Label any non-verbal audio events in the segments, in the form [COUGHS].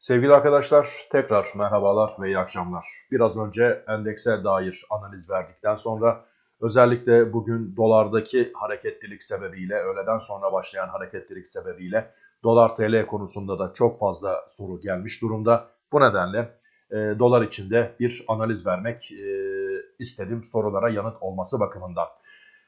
Sevgili arkadaşlar tekrar merhabalar ve iyi akşamlar. Biraz önce endekse dair analiz verdikten sonra özellikle bugün dolardaki hareketlilik sebebiyle öğleden sonra başlayan hareketlilik sebebiyle dolar TL konusunda da çok fazla soru gelmiş durumda. Bu nedenle e, dolar içinde bir analiz vermek e, istedim sorulara yanıt olması bakımından.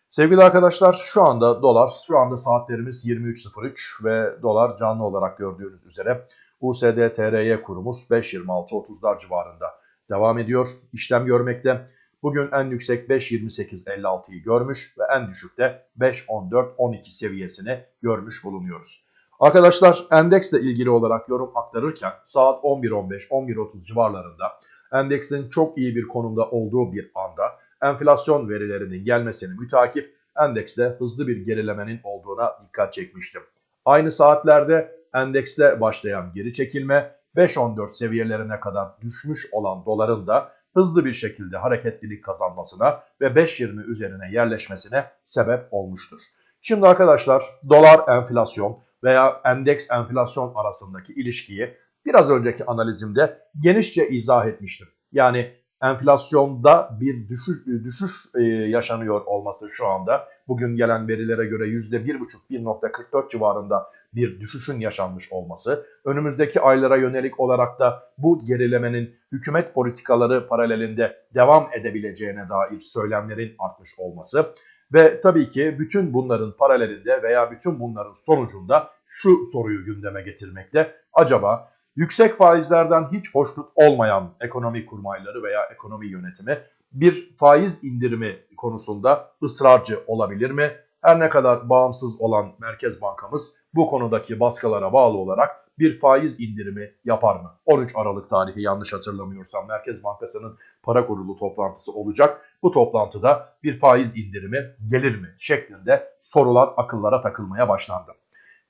Sevgili arkadaşlar şu anda dolar, şu anda saatlerimiz 23.03 ve dolar canlı olarak gördüğünüz üzere USD TRY kurumuz 5.26.30'lar civarında devam ediyor. işlem görmekte. Bugün en yüksek 5.28.56'yı görmüş ve en düşükte 5.14.12 seviyesini görmüş bulunuyoruz. Arkadaşlar endeksle ilgili olarak yorum aktarırken saat 11.15-11.30 civarlarında endeksin çok iyi bir konumda olduğu bir anda enflasyon verilerinin gelmesini mütakip endekste hızlı bir gerilemenin olduğuna dikkat çekmiştim. Aynı saatlerde endekste başlayan geri çekilme 5.14 seviyelerine kadar düşmüş olan doların da hızlı bir şekilde hareketlilik kazanmasına ve 5.20 üzerine yerleşmesine sebep olmuştur. Şimdi arkadaşlar dolar enflasyon veya endeks enflasyon arasındaki ilişkiyi biraz önceki analizimde genişçe izah etmiştim. Yani enflasyonda bir düşüş, düşüş e, yaşanıyor olması şu anda. Bugün gelen verilere göre %1,5-1,44 civarında bir düşüşün yaşanmış olması. Önümüzdeki aylara yönelik olarak da bu gerilemenin hükümet politikaları paralelinde devam edebileceğine dair söylemlerin artmış olması. Ve tabii ki bütün bunların paralelinde veya bütün bunların sonucunda şu soruyu gündeme getirmekte. Acaba yüksek faizlerden hiç hoşnut olmayan ekonomi kurmayları veya ekonomi yönetimi bir faiz indirimi konusunda ısrarcı olabilir mi? Her ne kadar bağımsız olan Merkez Bankamız bu konudaki baskılara bağlı olarak bir faiz indirimi yapar mı? 13 Aralık tarihi yanlış hatırlamıyorsam Merkez Bankası'nın para kurulu toplantısı olacak. Bu toplantıda bir faiz indirimi gelir mi? şeklinde sorular akıllara takılmaya başlandı.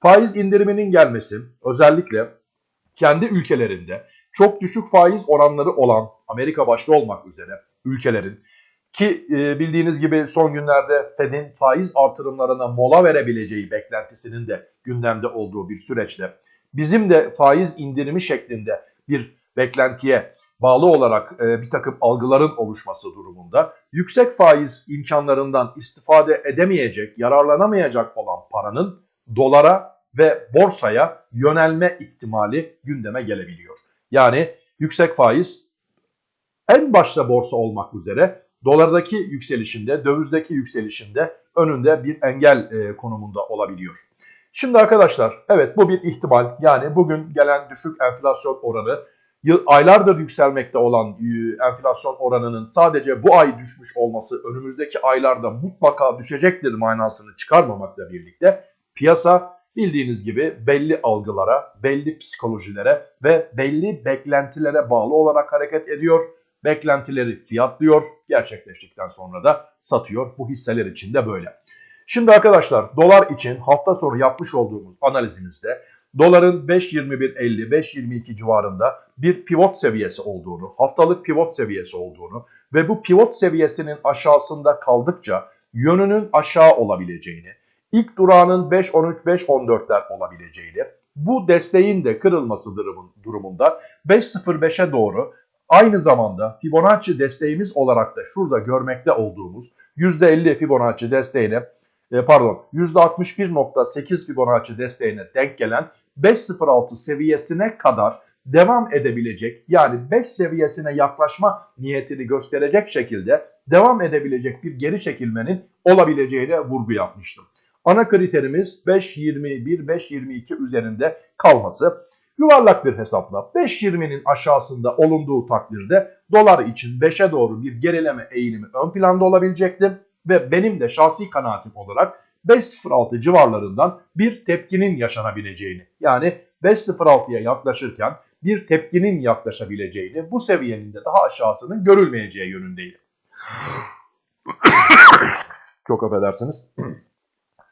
Faiz indiriminin gelmesi özellikle kendi ülkelerinde çok düşük faiz oranları olan Amerika başta olmak üzere ülkelerin ki e, bildiğiniz gibi son günlerde Fed'in faiz artırımlarına mola verebileceği beklentisinin de gündemde olduğu bir süreçte bizim de faiz indirimi şeklinde bir beklentiye bağlı olarak e, bir takım algıların oluşması durumunda yüksek faiz imkanlarından istifade edemeyecek, yararlanamayacak olan paranın dolara ve borsaya yönelme ihtimali gündeme gelebiliyor. Yani yüksek faiz en başta borsa olmak üzere dolardaki yükselişinde, dövizdeki yükselişinde önünde bir engel e, konumunda olabiliyor. Şimdi arkadaşlar evet bu bir ihtimal. Yani bugün gelen düşük enflasyon oranı aylardır yükselmekte olan e, enflasyon oranının sadece bu ay düşmüş olması önümüzdeki aylarda mutlaka düşecektir manasını çıkarmamakla birlikte piyasa bildiğiniz gibi belli algılara, belli psikolojilere ve belli beklentilere bağlı olarak hareket ediyor. Beklentileri fiyatlıyor, gerçekleştikten sonra da satıyor. Bu hisseler için de böyle. Şimdi arkadaşlar dolar için hafta sonu yapmış olduğumuz analizimizde doların 5.21.50-5.22 civarında bir pivot seviyesi olduğunu, haftalık pivot seviyesi olduğunu ve bu pivot seviyesinin aşağısında kaldıkça yönünün aşağı olabileceğini, ilk durağının 5.13-5.14'ler olabileceğini, bu desteğin de kırılması durumunda 5.05'e doğru aynı zamanda Fibonacci desteğimiz olarak da şurada görmekte olduğumuz %50 Fibonacci desteğine e, pardon %61.8 Fibonacci desteğine denk gelen 5.06 seviyesine kadar devam edebilecek yani 5 seviyesine yaklaşma niyetini gösterecek şekilde devam edebilecek bir geri çekilmenin olabileceğine vurgu yapmıştım. Ana kriterimiz 5.21-5.22 üzerinde kalması. Yuvarlak bir hesapla 5.20'nin aşağısında olunduğu takdirde dolar için 5'e doğru bir gerileme eğilimi ön planda olabilecektir. Ve benim de şahsi kanaatim olarak 5.06 civarlarından bir tepkinin yaşanabileceğini yani 5.06'ya yaklaşırken bir tepkinin yaklaşabileceğini bu seviyenin de daha aşağısının görülmeyeceği yönündeyim. [COUGHS] Çok affedersiniz.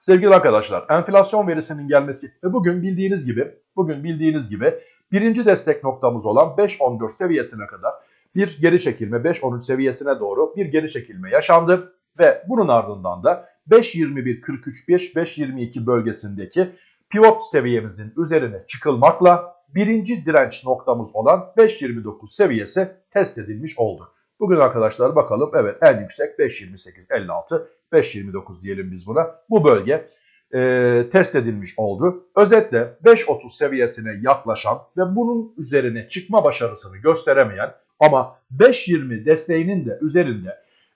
Sevgili arkadaşlar enflasyon verisinin gelmesi ve bugün bildiğiniz gibi bugün bildiğiniz gibi birinci destek noktamız olan 5.14 seviyesine kadar bir geri çekilme 5.13 seviyesine doğru bir geri çekilme yaşandı ve bunun ardından da 5.21.43 5.22 bölgesindeki pivot seviyemizin üzerine çıkılmakla birinci direnç noktamız olan 5.29 seviyesi test edilmiş oldu. Bugün arkadaşlar bakalım evet en yüksek 5.28.56 5.29 diyelim biz buna. Bu bölge e, test edilmiş oldu. Özetle 5.30 seviyesine yaklaşan ve bunun üzerine çıkma başarısını gösteremeyen ama 5.20 desteğinin de üzerinde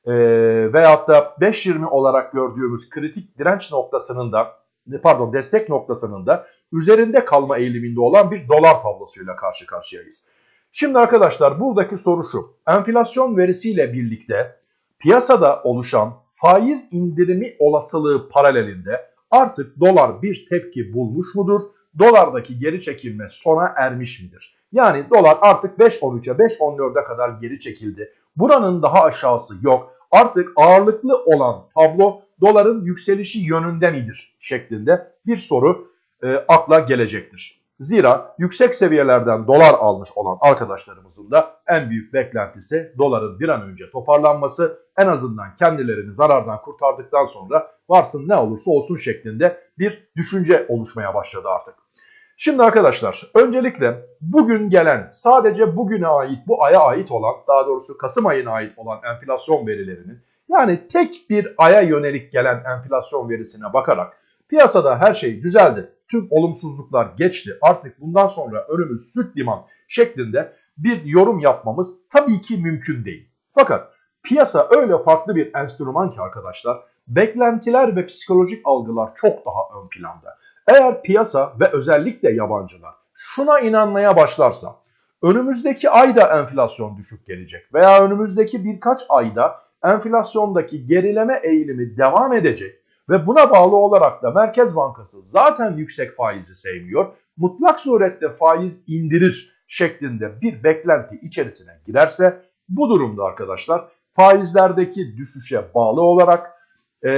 e, veyahut da 5.20 olarak gördüğümüz kritik direnç noktasının da pardon destek noktasının da üzerinde kalma eğiliminde olan bir dolar tablosuyla karşı karşıyayız. Şimdi arkadaşlar buradaki soru şu. Enflasyon verisiyle birlikte piyasada oluşan faiz indirimi olasılığı paralelinde artık dolar bir tepki bulmuş mudur? Dolardaki geri çekilme sona ermiş midir? Yani dolar artık 5.13'e 5.14'e kadar geri çekildi. Buranın daha aşağısı yok. Artık ağırlıklı olan tablo doların yükselişi yönünde midir şeklinde bir soru e, akla gelecektir. Zira yüksek seviyelerden dolar almış olan arkadaşlarımızın da en büyük beklentisi doların bir an önce toparlanması en azından kendilerini zarardan kurtardıktan sonra varsın ne olursa olsun şeklinde bir düşünce oluşmaya başladı artık. Şimdi arkadaşlar öncelikle bugün gelen sadece bugüne ait bu aya ait olan daha doğrusu Kasım ayına ait olan enflasyon verilerinin yani tek bir aya yönelik gelen enflasyon verisine bakarak piyasada her şey düzeldi. Tüm olumsuzluklar geçti. Artık bundan sonra önümüz süt liman şeklinde bir yorum yapmamız tabii ki mümkün değil. Fakat piyasa öyle farklı bir enstrüman ki arkadaşlar beklentiler ve psikolojik algılar çok daha ön planda. Eğer piyasa ve özellikle yabancılar şuna inanmaya başlarsa önümüzdeki ayda enflasyon düşük gelecek veya önümüzdeki birkaç ayda enflasyondaki gerileme eğilimi devam edecek ve buna bağlı olarak da Merkez Bankası zaten yüksek faizi sevmiyor. Mutlak surette faiz indirir şeklinde bir beklenti içerisine girerse bu durumda arkadaşlar faizlerdeki düşüşe bağlı olarak e,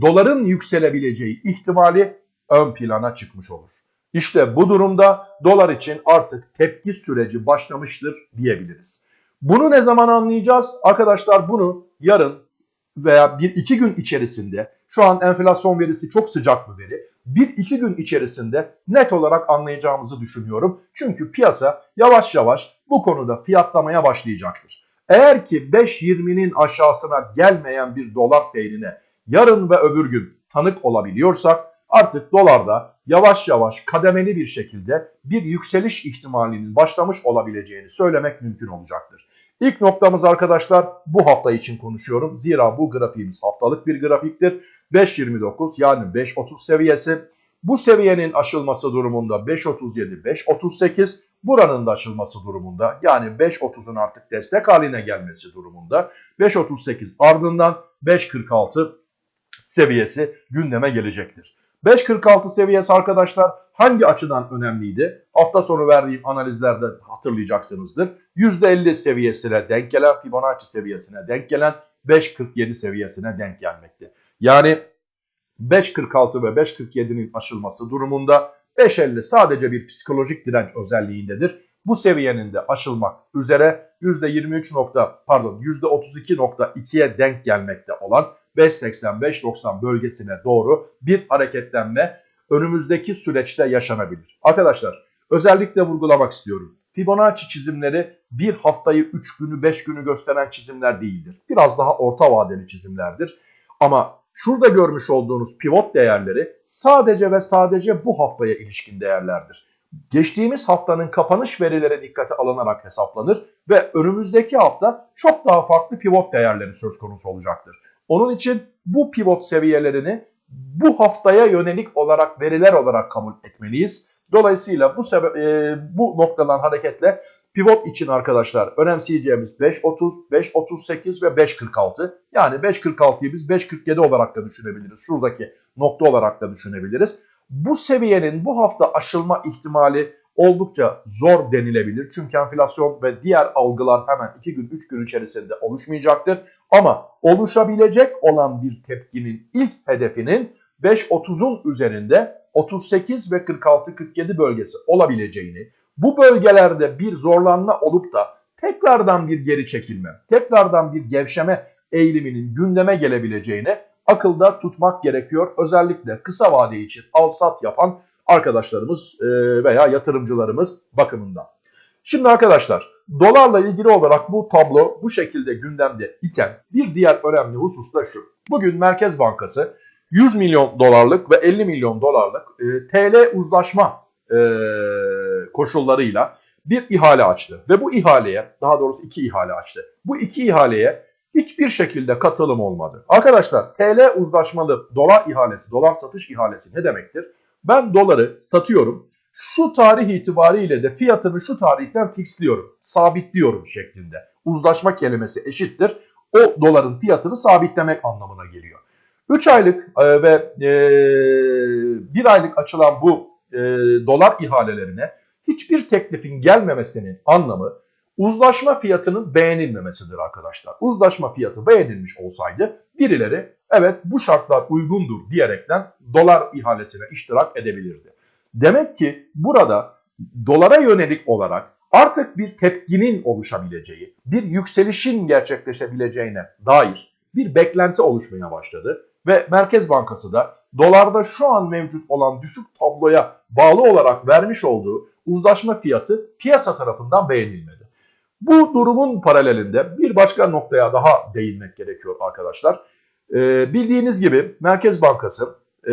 doların yükselebileceği ihtimali ön plana çıkmış olur. İşte bu durumda dolar için artık tepki süreci başlamıştır diyebiliriz. Bunu ne zaman anlayacağız? Arkadaşlar bunu yarın veya bir iki gün içerisinde şu an enflasyon verisi çok sıcak bir veri. Bir iki gün içerisinde net olarak anlayacağımızı düşünüyorum. Çünkü piyasa yavaş yavaş bu konuda fiyatlamaya başlayacaktır. Eğer ki 5.20'nin aşağısına gelmeyen bir dolar seyrine yarın ve öbür gün tanık olabiliyorsak artık dolarda yavaş yavaş kademeli bir şekilde bir yükseliş ihtimalinin başlamış olabileceğini söylemek mümkün olacaktır. İlk noktamız arkadaşlar bu hafta için konuşuyorum. Zira bu grafiğimiz haftalık bir grafiktir. 5.29 yani 5.30 seviyesi. Bu seviyenin aşılması durumunda 5.37, 5.38 buranın da aşılması durumunda yani 5.30'un artık destek haline gelmesi durumunda 5.38 ardından 5.46 seviyesi gündeme gelecektir. 5.46 seviyesi arkadaşlar hangi açıdan önemliydi? Hafta sonu verdiğim analizlerde hatırlayacaksınızdır. %50 seviyesine denk gelen Fibonacci seviyesine denk gelen 5.47 seviyesine denk gelmekte. Yani 5.46 ve 5.47'nin aşılması durumunda 5.50 sadece bir psikolojik direnç özelliğindedir. Bu seviyenin de aşılmak üzere %23 nokta pardon %32.2'ye denk gelmekte olan 5.85-90 bölgesine doğru bir hareketlenme önümüzdeki süreçte yaşanabilir. Arkadaşlar özellikle vurgulamak istiyorum. Fibonacci çizimleri bir haftayı 3 günü 5 günü gösteren çizimler değildir. Biraz daha orta vadeli çizimlerdir. Ama şurada görmüş olduğunuz pivot değerleri sadece ve sadece bu haftaya ilişkin değerlerdir. Geçtiğimiz haftanın kapanış verileri dikkate alınarak hesaplanır ve önümüzdeki hafta çok daha farklı pivot değerleri söz konusu olacaktır. Onun için bu pivot seviyelerini bu haftaya yönelik olarak veriler olarak kabul etmeliyiz. Dolayısıyla bu sebep e, bu noktadan hareketle pivot için arkadaşlar önemseyeceğimiz 5.30, 5.38 ve 5.46. Yani 5.46'yı biz 5.47 olarak da düşünebiliriz. Şuradaki nokta olarak da düşünebiliriz. Bu seviyenin bu hafta aşılma ihtimali oldukça zor denilebilir. Çünkü enflasyon ve diğer algılar hemen 2 gün 3 gün içerisinde oluşmayacaktır. Ama oluşabilecek olan bir tepkinin ilk hedefinin 5.30'un üzerinde 38 ve 46-47 bölgesi olabileceğini, bu bölgelerde bir zorlanma olup da tekrardan bir geri çekilme, tekrardan bir gevşeme eğiliminin gündeme gelebileceğini akılda tutmak gerekiyor. Özellikle kısa vade için al sat yapan arkadaşlarımız e, veya yatırımcılarımız bakımından. Şimdi arkadaşlar dolarla ilgili olarak bu tablo bu şekilde gündemde iken bir diğer önemli husus da şu. Bugün Merkez Bankası 100 milyon dolarlık ve 50 milyon dolarlık e, TL uzlaşma e, koşullarıyla bir ihale açtı. Ve bu ihaleye daha doğrusu iki ihale açtı. Bu iki ihaleye hiçbir şekilde katılım olmadı. Arkadaşlar TL uzlaşmalı dolar ihalesi, dolar satış ihalesi ne demektir? Ben doları satıyorum. Şu tarih itibariyle de fiyatını şu tarihten fixliyorum, sabitliyorum şeklinde. Uzlaşma kelimesi eşittir. O doların fiyatını sabitlemek anlamına geliyor. 3 aylık e, ve 1 e, aylık açılan bu e, dolar ihalelerine hiçbir teklifin gelmemesinin anlamı uzlaşma fiyatının beğenilmemesidir arkadaşlar. Uzlaşma fiyatı beğenilmiş olsaydı birileri evet bu şartlar uygundur diyerekten dolar ihalesine iştirak edebilirdi. Demek ki burada dolara yönelik olarak artık bir tepkinin oluşabileceği, bir yükselişin gerçekleşebileceğine dair bir beklenti oluşmaya başladı. Ve Merkez Bankası da dolarda şu an mevcut olan düşük tabloya bağlı olarak vermiş olduğu uzlaşma fiyatı piyasa tarafından beğenilmedi. Bu durumun paralelinde bir başka noktaya daha değinmek gerekiyor arkadaşlar. Ee, bildiğiniz gibi Merkez Bankası e,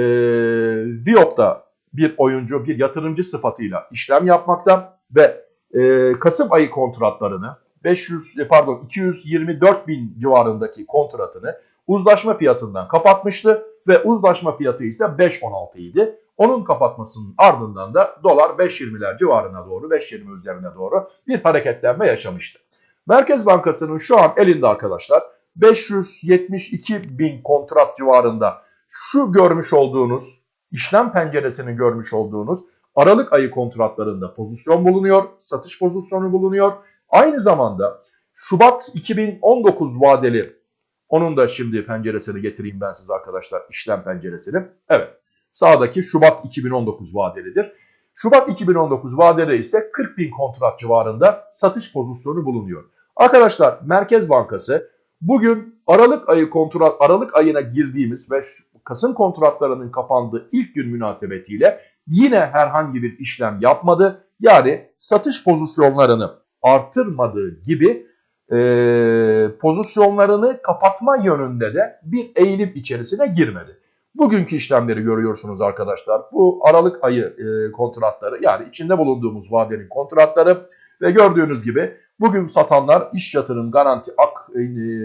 Viyop'ta bir oyuncu, bir yatırımcı sıfatıyla işlem yapmakta ve e, Kasım ayı kontratlarını 500 e, pardon 224 bin civarındaki kontratını uzlaşma fiyatından kapatmıştı ve uzlaşma fiyatı ise 5.16 idi. Onun kapatmasının ardından da dolar 5.20'ler civarına doğru 5.20 üzerine doğru bir hareketlenme yaşamıştı. Merkez Bankası'nın şu an elinde arkadaşlar 572 bin kontrat civarında şu görmüş olduğunuz işlem penceresini görmüş olduğunuz Aralık ayı kontratlarında pozisyon bulunuyor, satış pozisyonu bulunuyor. Aynı zamanda Şubat 2019 vadeli onun da şimdi penceresini getireyim ben size arkadaşlar işlem penceresini. Evet sağdaki Şubat 2019 vadelidir. Şubat 2019 vadede ise 40 bin kontrat civarında satış pozisyonu bulunuyor. Arkadaşlar Merkez Bankası bugün Aralık ayı kontrat Aralık ayına girdiğimiz ve Kasım kontratlarının kapandığı ilk gün münasebetiyle yine herhangi bir işlem yapmadı. Yani satış pozisyonlarını artırmadığı gibi e, pozisyonlarını kapatma yönünde de bir eğilim içerisine girmedi. Bugünkü işlemleri görüyorsunuz arkadaşlar. Bu Aralık ayı e, kontratları yani içinde bulunduğumuz vadenin kontratları ve gördüğünüz gibi bugün satanlar iş yatırım garanti ak e,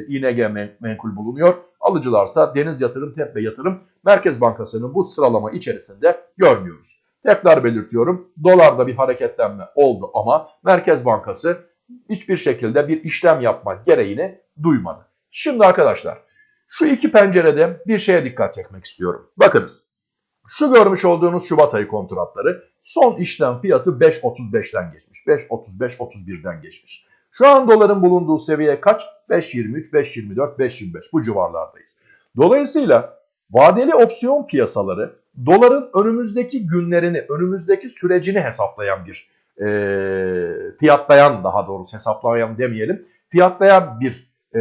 ING menkul bulunuyor. Alıcılarsa deniz yatırım tepe yatırım Merkez Bankası'nın bu sıralama içerisinde görmüyoruz. Tekrar belirtiyorum dolarda bir hareketlenme oldu ama Merkez Bankası hiçbir şekilde bir işlem yapma gereğini duymadı. Şimdi arkadaşlar şu iki pencerede bir şeye dikkat çekmek istiyorum. Bakınız şu görmüş olduğunuz Şubat ayı kontratları son işlem fiyatı 5.35'ten geçmiş. 5.35-31'den geçmiş. Şu an doların bulunduğu seviye kaç? 5.23, 5.24, 5.25 bu civarlardayız. Dolayısıyla vadeli opsiyon piyasaları doların önümüzdeki günlerini, önümüzdeki sürecini hesaplayan bir e, fiyatlayan daha doğrusu hesaplayan demeyelim, fiyatlayan bir e,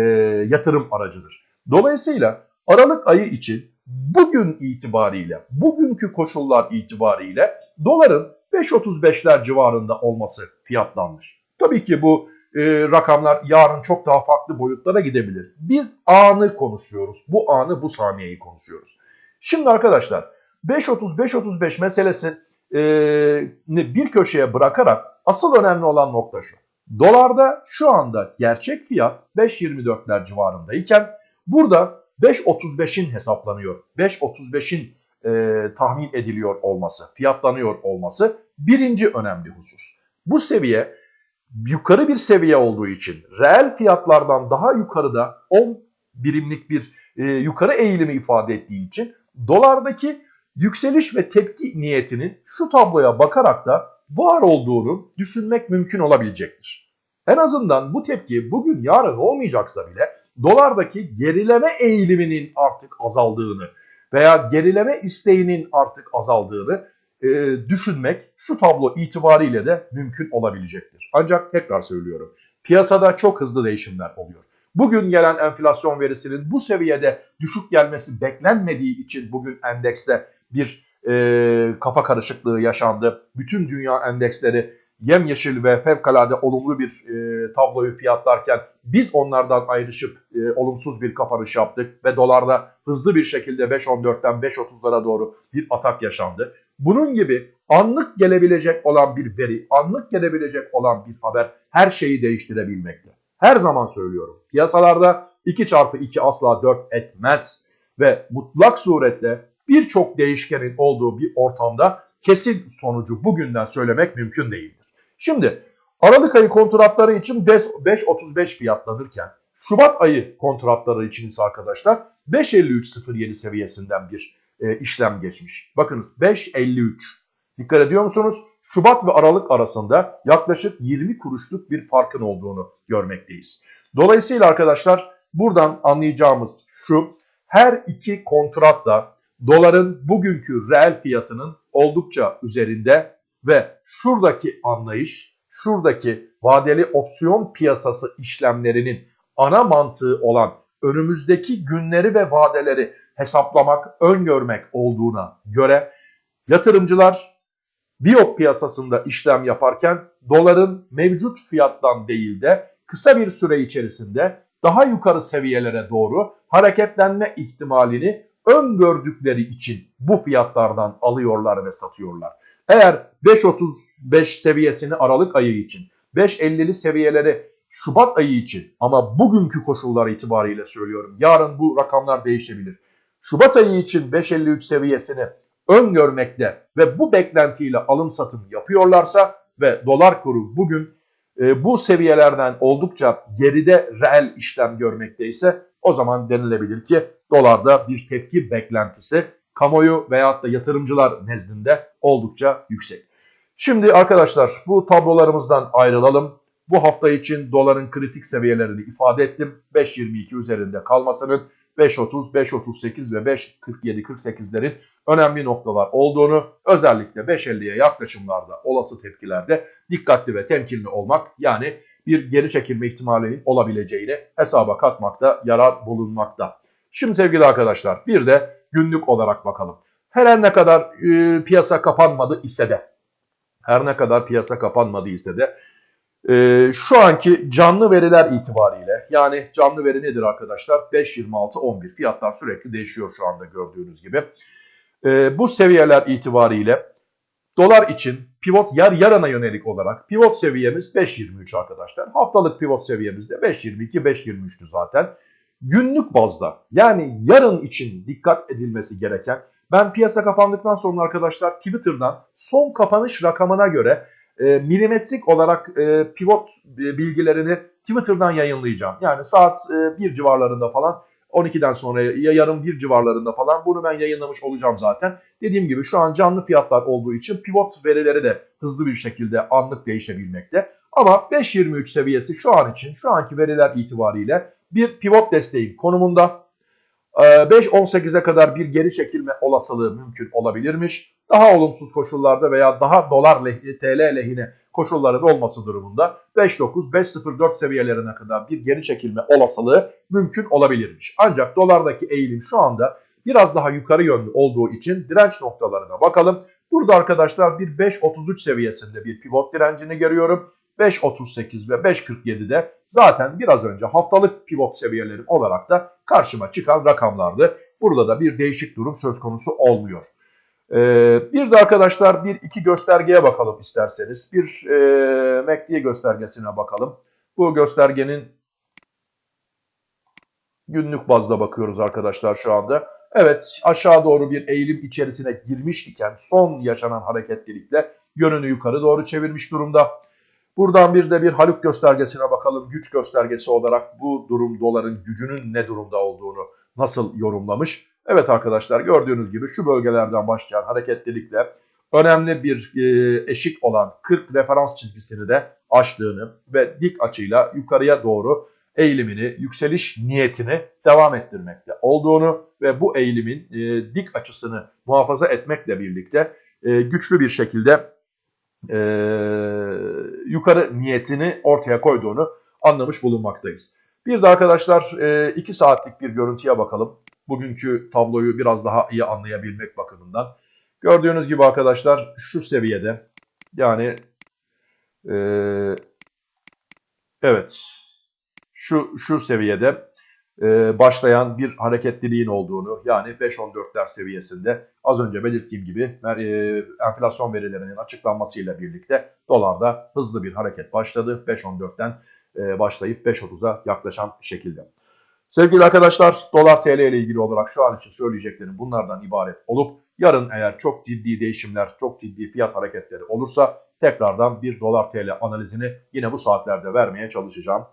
yatırım aracıdır. Dolayısıyla Aralık ayı için bugün itibariyle, bugünkü koşullar itibariyle doların 5.35'ler civarında olması fiyatlanmış. Tabii ki bu e, rakamlar yarın çok daha farklı boyutlara gidebilir. Biz anı konuşuyoruz. Bu anı, bu saniyeyi konuşuyoruz. Şimdi arkadaşlar 5.30-5.35 meselesi e, bir köşeye bırakarak asıl önemli olan nokta şu. Dolarda şu anda gerçek fiyat 5.24'ler civarındayken burada 5.35'in hesaplanıyor. 5.35'in e, tahmin ediliyor olması, fiyatlanıyor olması birinci önemli husus. Bu seviye yukarı bir seviye olduğu için reel fiyatlardan daha yukarıda 10 birimlik bir e, yukarı eğilimi ifade ettiği için dolardaki yükseliş ve tepki niyetinin şu tabloya bakarak da var olduğunu düşünmek mümkün olabilecektir. En azından bu tepki bugün yarın olmayacaksa bile dolardaki gerileme eğiliminin artık azaldığını veya gerileme isteğinin artık azaldığını e, düşünmek şu tablo itibariyle de mümkün olabilecektir. Ancak tekrar söylüyorum piyasada çok hızlı değişimler oluyor. Bugün gelen enflasyon verisinin bu seviyede düşük gelmesi beklenmediği için bugün endekste bir e, kafa karışıklığı yaşandı. Bütün dünya endeksleri yemyeşil ve fevkalade olumlu bir e, tabloyu fiyatlarken biz onlardan ayrışıp e, olumsuz bir kapanış yaptık ve dolarda hızlı bir şekilde 5.14'ten 5.30'lara doğru bir atak yaşandı. Bunun gibi anlık gelebilecek olan bir veri, anlık gelebilecek olan bir haber her şeyi değiştirebilmekte. Her zaman söylüyorum. Piyasalarda 2 çarpı 2 asla 4 etmez ve mutlak surette birçok değişkenin olduğu bir ortamda kesin sonucu bugünden söylemek mümkün değildir. Şimdi Aralık ayı kontratları için 5.35 fiyatlanırken Şubat ayı kontratları için ise arkadaşlar 5.53.07 seviyesinden bir e, işlem geçmiş. Bakınız 5.53. Dikkat ediyor musunuz? Şubat ve Aralık arasında yaklaşık 20 kuruşluk bir farkın olduğunu görmekteyiz. Dolayısıyla arkadaşlar buradan anlayacağımız şu her iki kontrat da doların bugünkü reel fiyatının oldukça üzerinde ve şuradaki anlayış, şuradaki vadeli opsiyon piyasası işlemlerinin ana mantığı olan önümüzdeki günleri ve vadeleri hesaplamak, öngörmek olduğuna göre yatırımcılar Biyop piyasasında işlem yaparken doların mevcut fiyattan değil de kısa bir süre içerisinde daha yukarı seviyelere doğru hareketlenme ihtimalini öngördükleri için bu fiyatlardan alıyorlar ve satıyorlar. Eğer 5.35 seviyesini Aralık ayı için, 5.50'li seviyeleri Şubat ayı için ama bugünkü koşullar itibariyle söylüyorum. Yarın bu rakamlar değişebilir. Şubat ayı için 5.53 seviyesini öngörmekte ve bu beklentiyle alım satım yapıyorlarsa ve dolar kuru bugün e, bu seviyelerden oldukça geride reel işlem görmekteyse o zaman denilebilir ki dolarda bir tepki beklentisi kamuoyu veyahut da yatırımcılar nezdinde oldukça yüksek. Şimdi arkadaşlar bu tablolarımızdan ayrılalım. Bu hafta için doların kritik seviyelerini ifade ettim. 5.22 üzerinde kalmasının 5.30, 5.38 ve 5.47-48'lerin önemli noktalar olduğunu özellikle 5.50'ye yaklaşımlarda olası tepkilerde dikkatli ve temkinli olmak yani bir geri çekilme ihtimali olabileceğini hesaba katmakta yarar bulunmakta. Şimdi sevgili arkadaşlar bir de günlük olarak bakalım. Her ne kadar e, piyasa kapanmadı ise de her ne kadar piyasa kapanmadı ise de e, şu anki canlı veriler itibariyle yani canlı veri nedir arkadaşlar? 5.26.11 fiyatlar sürekli değişiyor şu anda gördüğünüz gibi. E, bu seviyeler itibariyle dolar için pivot yar yarana yönelik olarak pivot seviyemiz 5.23 arkadaşlar. Haftalık pivot seviyemiz de 5.22 5.23'tü zaten. Günlük bazda yani yarın için dikkat edilmesi gereken ben piyasa kapandıktan sonra arkadaşlar Twitter'dan son kapanış rakamına göre e, milimetrik olarak e, pivot e, bilgilerini Twitter'dan yayınlayacağım. Yani saat e, 1 civarlarında falan 12'den sonra ya yarın 1 civarlarında falan bunu ben yayınlamış olacağım zaten. Dediğim gibi şu an canlı fiyatlar olduğu için pivot verileri de hızlı bir şekilde anlık değişebilmekte. Ama 5.23 seviyesi şu an için şu anki veriler itibariyle bir pivot desteği konumunda. 5.18'e ee, kadar bir geri çekilme olasılığı mümkün olabilirmiş. Daha olumsuz koşullarda veya daha dolar lehine, TL lehine koşulların olması durumunda 5.9, 5.04 seviyelerine kadar bir geri çekilme olasılığı mümkün olabilirmiş. Ancak dolardaki eğilim şu anda biraz daha yukarı yönlü olduğu için direnç noktalarına bakalım. Burada arkadaşlar bir 5.33 seviyesinde bir pivot direncini görüyorum. 5.38 ve 5.47'de zaten biraz önce haftalık pivot seviyelerim olarak da karşıma çıkan rakamlardı. Burada da bir değişik durum söz konusu olmuyor. Ee, bir de arkadaşlar bir iki göstergeye bakalım isterseniz. Bir e, MACD göstergesine bakalım. Bu göstergenin günlük bazda bakıyoruz arkadaşlar şu anda. Evet aşağı doğru bir eğilim içerisine girmiş iken son yaşanan hareketlilikle yönünü yukarı doğru çevirmiş durumda. Buradan bir de bir Haluk göstergesine bakalım. Güç göstergesi olarak bu durum doların gücünün ne durumda olduğunu nasıl yorumlamış. Evet arkadaşlar gördüğünüz gibi şu bölgelerden başlayan hareketlilikle önemli bir e, eşik olan 40 referans çizgisini de aştığını ve dik açıyla yukarıya doğru eğilimini, yükseliş niyetini devam ettirmekte olduğunu ve bu eğilimin e, dik açısını muhafaza etmekle birlikte e, güçlü bir şekilde e, yukarı niyetini ortaya koyduğunu anlamış bulunmaktayız. Bir de arkadaşlar 2 e, saatlik bir görüntüye bakalım. Bugünkü tabloyu biraz daha iyi anlayabilmek bakımından. Gördüğünüz gibi arkadaşlar şu seviyede yani e, evet şu şu seviyede başlayan bir hareketliliğin olduğunu yani 5.14'ler seviyesinde az önce belirttiğim gibi e, enflasyon verilerinin açıklanmasıyla birlikte dolarda hızlı bir hareket başladı. 5.14'ten e, başlayıp 5.30'a yaklaşan şekilde. Sevgili arkadaşlar dolar TL ile ilgili olarak şu an için söyleyeceklerim bunlardan ibaret olup yarın eğer çok ciddi değişimler, çok ciddi fiyat hareketleri olursa tekrardan bir dolar TL analizini yine bu saatlerde vermeye çalışacağım.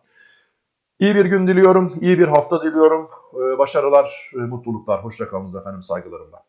İyi bir gün diliyorum, iyi bir hafta diliyorum. Başarılar, mutluluklar, hoşçakalınız efendim saygılarımla.